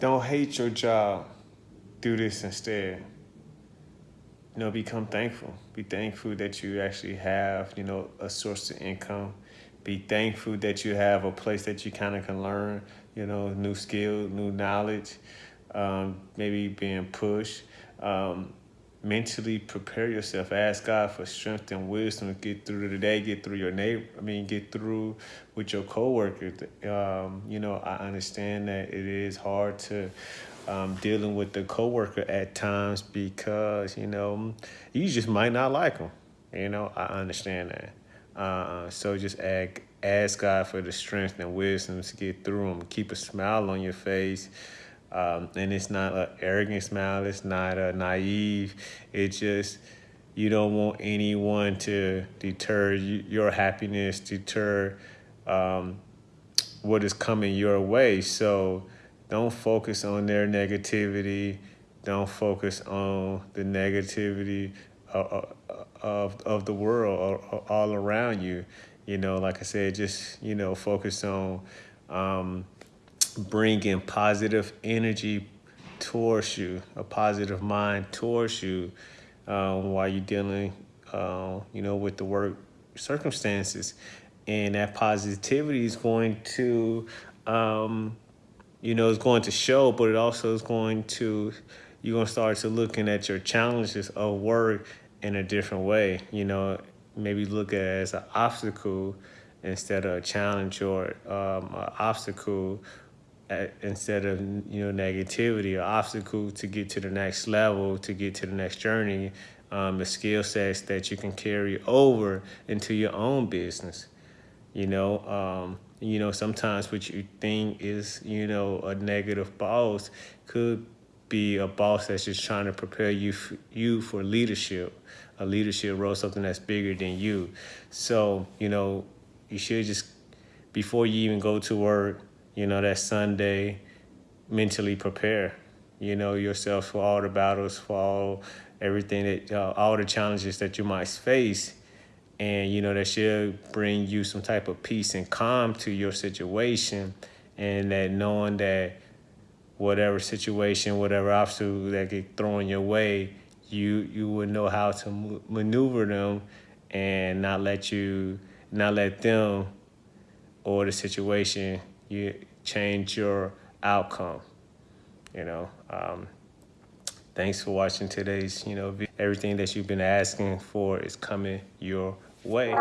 don't hate your job. Do this instead. You know, become thankful. Be thankful that you actually have, you know, a source of income. Be thankful that you have a place that you kind of can learn, you know, new skill, new knowledge, um, maybe being pushed. Um, mentally prepare yourself. Ask God for strength and wisdom to get through the day, get through your neighbor. I mean, get through with your coworkers. Um, you know, I understand that it is hard to um, dealing with the coworker at times because you know you just might not like them. You know, I understand that. Uh, so just ask, ask God for the strength and wisdom to get through them. Keep a smile on your face. Um, and it's not an arrogant smile. It's not a naive. It's just you don't want anyone to deter you, your happiness, deter um, what is coming your way. So don't focus on their negativity. Don't focus on the negativity of, of, of the world all around you. You know, like I said, just, you know, focus on um, bringing positive energy towards you, a positive mind towards you um, while you're dealing, uh, you know, with the work circumstances. And that positivity is going to, um, you know, it's going to show, but it also is going to, you're going to start to looking at your challenges of work in a different way, you know, maybe look at it as an obstacle instead of a challenge or um, an obstacle instead of you know negativity or obstacle to get to the next level to get to the next journey um, the skill sets that you can carry over into your own business. You know um, you know sometimes what you think is you know a negative boss could be a boss that's just trying to prepare you you for leadership. A leadership role something that's bigger than you. So you know you should just before you even go to work you know, that Sunday, mentally prepare, you know, yourself for all the battles, for all everything that, uh, all the challenges that you might face. And, you know, that should bring you some type of peace and calm to your situation. And that knowing that whatever situation, whatever obstacle that get thrown your way, you, you would know how to maneuver them and not let you, not let them or the situation you change your outcome. You know, um, thanks for watching today's, you know, everything that you've been asking for is coming your way.